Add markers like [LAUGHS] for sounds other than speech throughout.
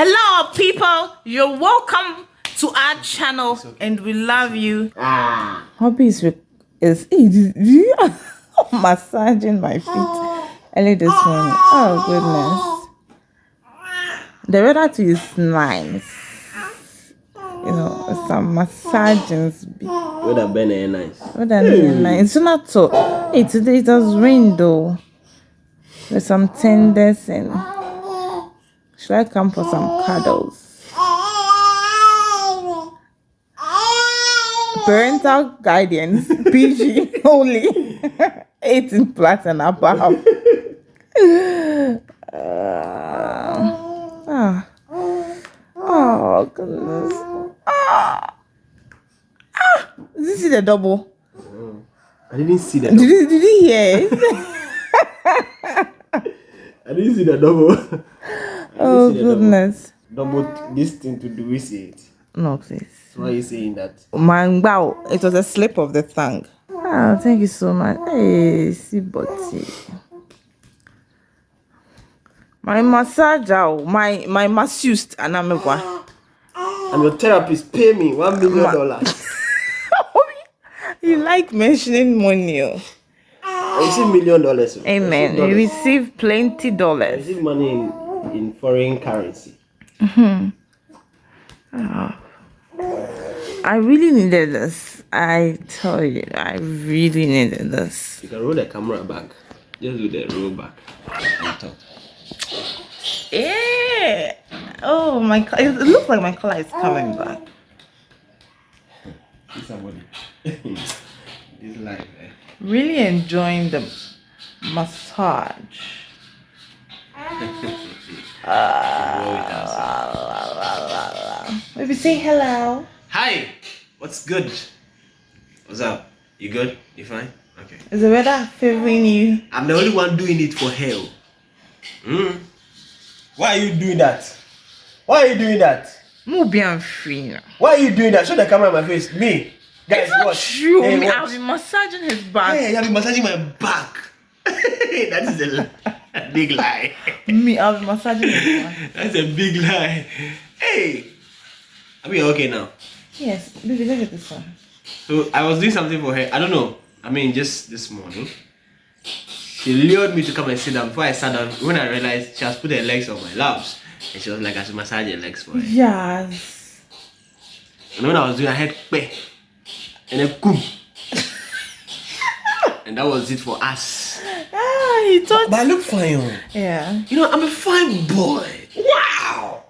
Hello, people. You're welcome to our channel, and we love you. Ah. hobbies with is hey, do, do you [LAUGHS] massaging my feet early this morning. Oh goodness. The weather too is nice. You know, some massagings be Would have been eh, nice. weather really nice. It's not so hey today it has rained though. With some tenders and should I come for some cuddles? parental guidance [LAUGHS] PG only [LAUGHS] 18 plus and above. Uh, [LAUGHS] ah. Oh goodness. Ah. Ah. Did you see the double? I didn't see that. Did you, did you hear? I didn't see the double. Oh see the double. goodness. Double this thing to do we see it. No, please. So why are you saying that? Man, wow, it was a slip of the tongue. Oh, thank you so much. Hey, see, body. My massage, oh, my my masseuse, and I'm a I'm your therapist. Pay me one million dollars. [LAUGHS] You like mentioning money. oh. I receive million dollars. oh. Amen. receive You receive plenty dollars. I receive money in, in foreign currency. Mm-hmm. Oh. I really needed this. I tell you, I really needed this. You can roll the camera back. Just do the roll back. Yeah. Oh my! co- It looks like my color is coming back. [LAUGHS] Somebody. [LAUGHS] this life, eh? Really enjoying the massage. Roll it. Maybe say hello. Hi, what's good? What's up? You good? You fine? Okay. Is the weather favoring you? I'm the only one doing it for hell. Mm. Why are you doing that? Why are you doing that? Maybe I'm free now. Why are you doing that? Show the camera in my face. Me. Guys, It's not watch. true. Hey, watch. I'll be massaging his back. Hey, I've been massaging my back. [LAUGHS] that is a, li- a big lie. Me, I'll be massaging his. That's a big lie. Hey. I mean, okay now. Yes, baby, look at this one. So I was doing something for her. I don't know. I mean, just this morning. She lured me to come and sit down. Before I sat down, when I realized she has put her legs on my laps, and she was like, I should massage her legs for her. Yes. And when I was doing, I had pe, and then boom. [LAUGHS] and that was it for us. [LAUGHS] He thought. But I look fine. Yeah. You know, I'm a fine boy. Wow.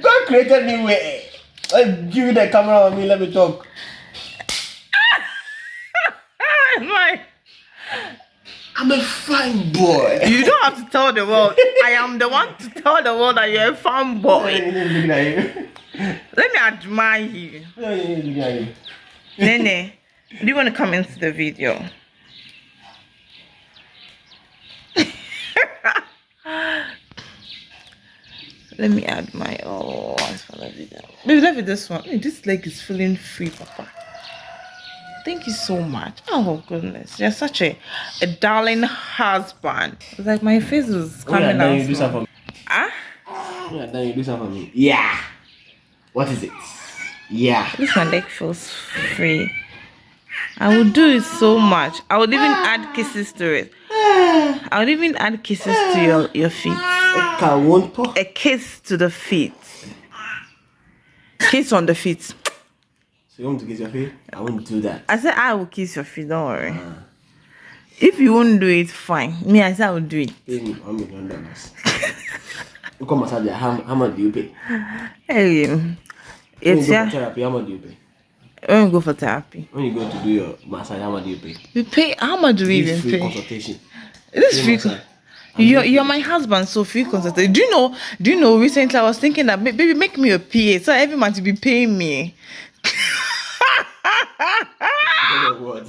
God created me way. Let give you the camera on me. Let me talk. [LAUGHS] Like, I'm a fine boy. you don't have to tell the world. I am the one to tell the world that you're a fine boy. looking at you. Let me admire you. looking at you. Nene, do you want to come into the video? Let me add my oh as for the video. Baby, let me this one. Hey, this leg is feeling free, Papa. Thank you so much. Oh goodness, you're such a a darling husband. It's like my face was When you're coming done, out. you do small. something Ah, for me. When you're you do something for me. Yeah. What is it? Yeah. this my leg feels free. I would do it so much. I would even add kisses to it. I would even add kisses to your, your feet. Okay, won't talk. A kiss to the feet. Kiss on the feet. So you want to kiss your feet? I won't do that. I said I will kiss your feet, don't worry. If you won't do it, fine. Me, I said I will do it. Pay me one million dollars. you come massage. How, how much do you pay? Hey, When it's you go for yeah. therapy, how much do you pay? When we go for therapy, When you go to do your massage, how much do you pay? we pay. How much do we even free pay? consultation. This Free. You're, you're my husband, so free consultation. Do you know? Do you know? Recently, I was thinking that baby, make me a PA, so every month you be paying me. You know what?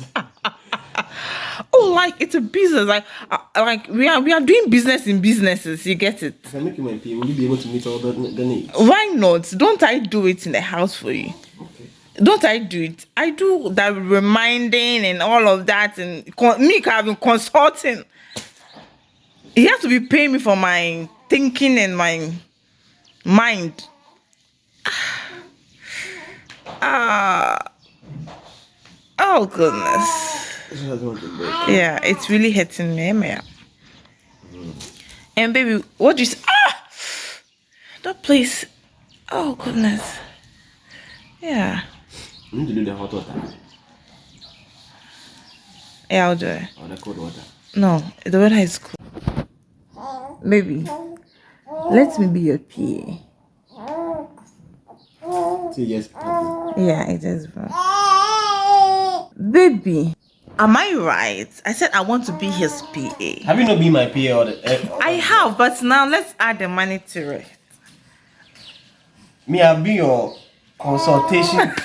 Oh, like it's a business. Like, uh, like we are we are doing business in businesses. You get it? If I make you my pay, will you be able to meet all the, the needs? Why not? Don't I do it in the house for you? Okay. Don't I do it? I do that reminding and all of that, and con- me I've consulting. He has to be paying me for my thinking and my Mind. [SIGHS] Ah. Oh goodness. Yeah, it's really hurting me, Maya. And baby, what do you say? Ah! That place. Oh goodness. Yeah. You need to do the hot water Yeah, I'll do it. or the cold water. No, the weather is cool. Baby, let me be your PA. See, yes. Yeah, it is, bro. Baby, am I right? I said I want to be his PA. Have you not been my PA or the? Uh, I have, but now let's add the money to it. me, I've been your consultation. [LAUGHS]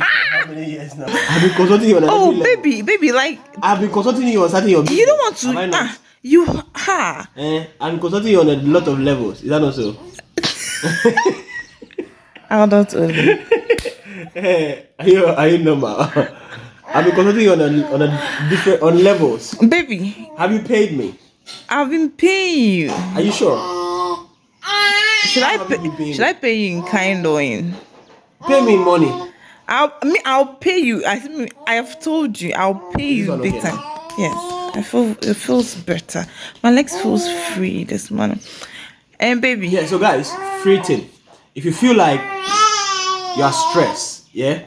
how many years now? I've been consulting you on Oh, every level. baby, baby, like I've been consulting you on starting your business. you don't want Have I to. You ha. Eh, I'm consulting you on a lot of levels. Is that not so? [LAUGHS] I'll not only. [LAUGHS] Eh, are you are you normal? I've been consulting you on a on a different on levels. Baby, Have you paid me? I've been paying you. Are you sure? Should I pay? Should I pay you in kind or in? Pay me money. I'll I mean, I'll pay you. I I have told you I'll pay This you big time. Yes, I feel it feels better. My legs feels free this morning. And baby, Yeah, so guys, free tip. If you feel like you are stressed, yeah,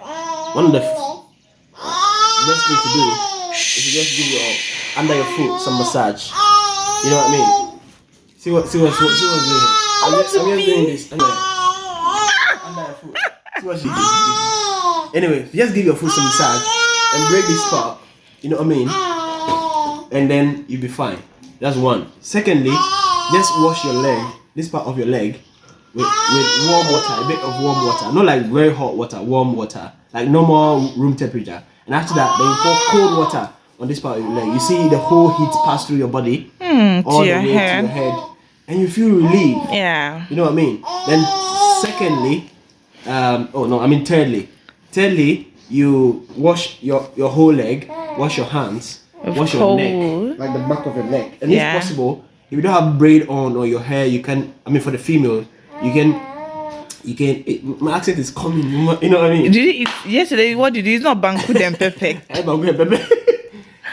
one of the best thing to do is to just give your under your foot some massage. You know what I mean? See what see what see what, see what's doing. I'm just, I'm just doing this. Anyway. Under your foot. See what she did. Anyway, just give your foot some massage and break this part. You know what I mean? And then you'll be fine. That's one. Secondly, just wash your leg, this part of your leg, with, with warm water, a bit of warm water. Not like very hot water, warm water, like normal room temperature. And after that, then you pour cold water on this part of your leg. You see the whole heat pass through your body, all the your way head. to your head, and you feel relieved. yeah, You know what I mean? Then, secondly, um, oh no, I mean thirdly, thirdly, you wash your your whole leg, wash your hands, Of wash your neck, like the back of your neck, and Yeah. if possible, if you don't have braid on or your hair, you can. I mean, for the female, you can. You can. It, my accent is coming. You know what I mean? did you eat yesterday? What did you? It's not banku [LAUGHS] and pepper. But [LAUGHS] wait, baby.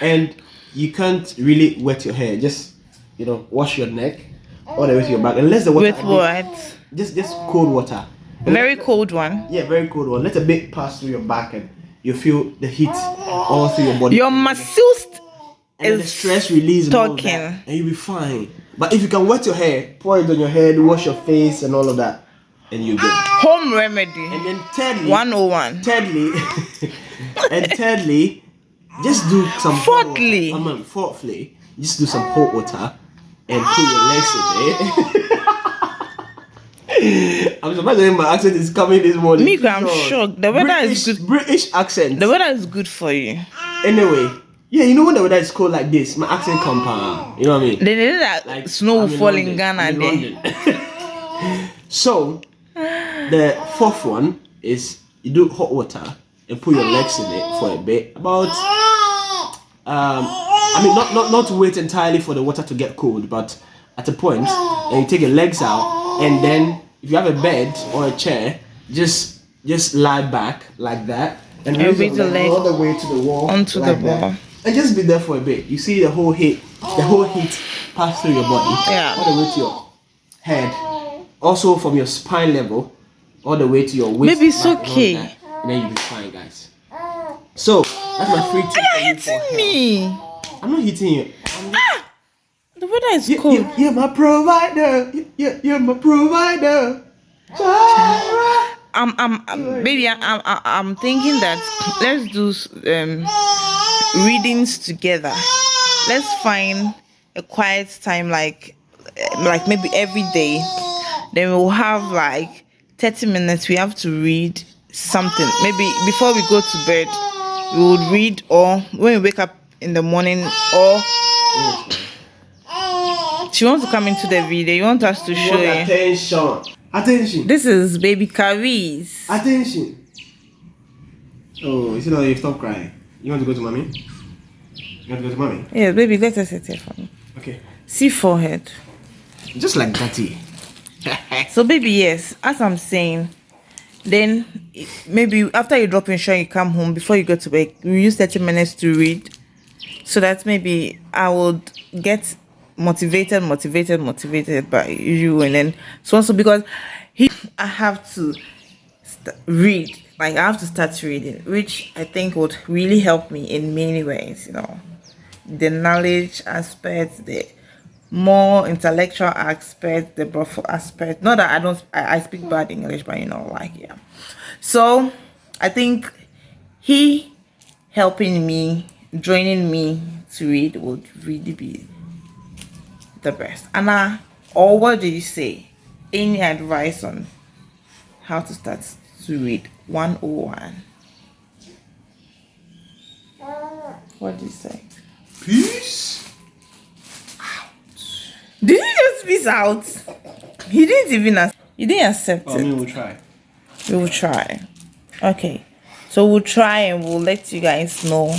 and you can't really wet your hair. Just you know, wash your neck all the way to your back, unless the water. With what? Just just cold water. Very cold one. Yeah, very cold one. Let a bit pass through your back and you feel the heat all through your body. Your masseuse and the stress release and all that, and you'll be fine. But if you can wet your hair, pour it on your head, wash your face and all of that, and you're good. Ah, home remedy. And then thirdly, 101. thirdly, [LAUGHS] and thirdly, just do some hot Fourthly. water. I mean, fourthly, just do some hot water and put your legs in it. [LAUGHS] I'm surprised my accent is coming this morning. Me, I'm Sure. shocked. The weather British, is good. British accent. The weather is good for you. anyway, yeah, you know when the weather is cold like this, my accent come down. You know what I mean? They did that Like snow I'm in fall in London. Ghana I'm in [LAUGHS] so the fourth one is you do hot water and put your legs in it for a bit. About um I mean not not not to wait entirely for the water to get cold, but at a point then you take your legs out and then if you have a bed or a chair, just just lie back like that and And raise raise your the leg leg all the way to the wall onto the like that. Wall. and just be there for a bit. You see the whole heat, the whole heat pass through your body, Yeah. all the way to your head, also from your spine level, all the way to your waist. Maybe it's back and okay. And then you'll be fine, guys. So that's my free tip for you for Hitting health. me. I'm not hitting you. I'm just, The weather is you, cold. you, you're my provider. You, you, you're my provider. Jireh. I'm, I'm, I'm baby. I'm, I'm, I'm thinking that let's do um readings together. Let's find a quiet time, like, eh, like maybe every day. Then we'll have like thirty minutes. We have to read something. Maybe before we go to bed, we would read, or when we wake up in the morning, or she wants to come into the video. You want us to show you. attention. Attention. This is baby Karis. Attention. Oh, you see now you stop crying. You want to go to mommy? You want to go to mommy? Yeah, baby, let us sit here for me. Okay. See forehead. Just like that. eh? [LAUGHS] so baby yes as i'm saying then maybe after you drop in show you come home before you go to bed you use 30 minutes to read so that maybe i would get motivated motivated motivated by you and then so also because he i have to read like i have to start reading which i think would really help me in many ways you know. The knowledge aspect the more intellectual aspect the brothel aspect. Not that i don't I, I speak bad english but you know like yeah. So i think he helping me joining me to read would really be the best. Anna or what do you say? Any advice on how to start to read 101 what do you say Peace. did he just peace out he didn't even ac- you didn't accept Well, I it mean, we'll try. we will try okay so we'll try and we'll let you guys know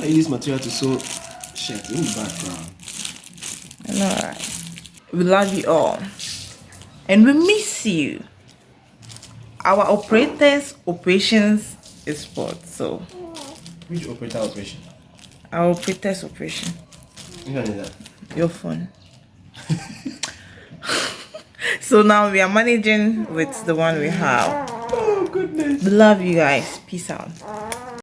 I use material to sew shirt in the background. All right. We love you all. And we miss you. Our operators operations is what? So Which operator operation? our operators operation. Which one is that? Your phone. [LAUGHS] so now we are managing with the one we have. Oh goodness. Love you guys. Peace out.